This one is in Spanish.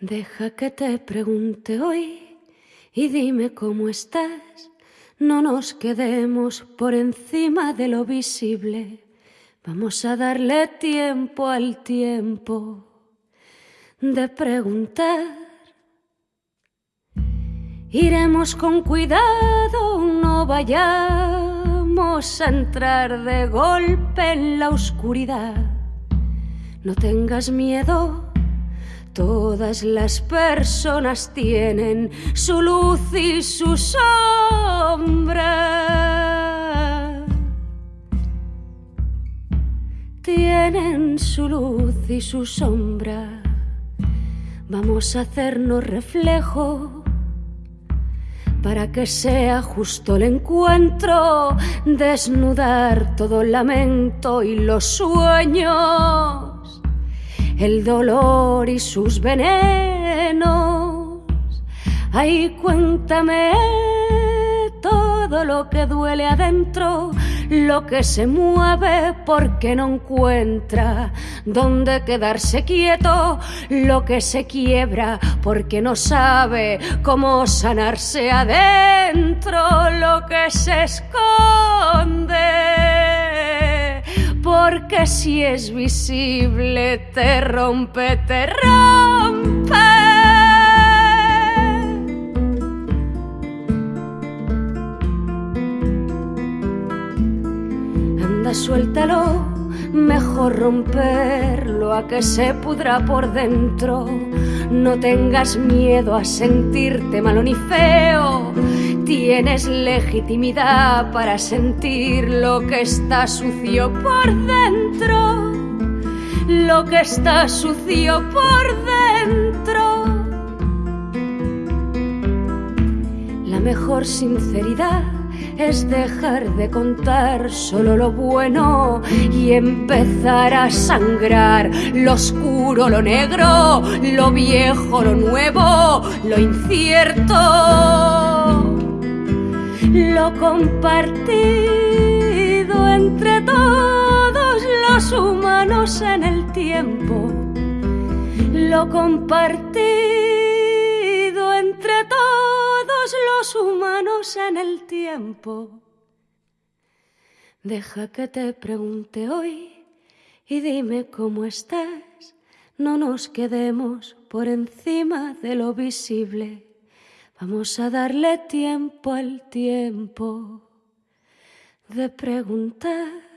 Deja que te pregunte hoy y dime cómo estás. No nos quedemos por encima de lo visible. Vamos a darle tiempo al tiempo de preguntar. Iremos con cuidado, no vayamos a entrar de golpe en la oscuridad. No tengas miedo Todas las personas tienen su luz y su sombra. Tienen su luz y su sombra. Vamos a hacernos reflejo para que sea justo el encuentro, desnudar todo el lamento y los sueños el dolor y sus venenos. Ay, cuéntame todo lo que duele adentro, lo que se mueve porque no encuentra dónde quedarse quieto, lo que se quiebra porque no sabe cómo sanarse adentro, lo que se esconde porque si es visible te rompe, te rompe. Anda, suéltalo, mejor romperlo a que se pudra por dentro. No tengas miedo a sentirte malo ni feo Tienes legitimidad para sentir lo que está sucio por dentro, lo que está sucio por dentro. La mejor sinceridad es dejar de contar solo lo bueno y empezar a sangrar lo oscuro, lo negro, lo viejo, lo nuevo, lo incierto lo compartido entre todos los humanos en el tiempo, lo compartido entre todos los humanos en el tiempo. Deja que te pregunte hoy y dime cómo estás. No nos quedemos por encima de lo visible Vamos a darle tiempo al tiempo de preguntar.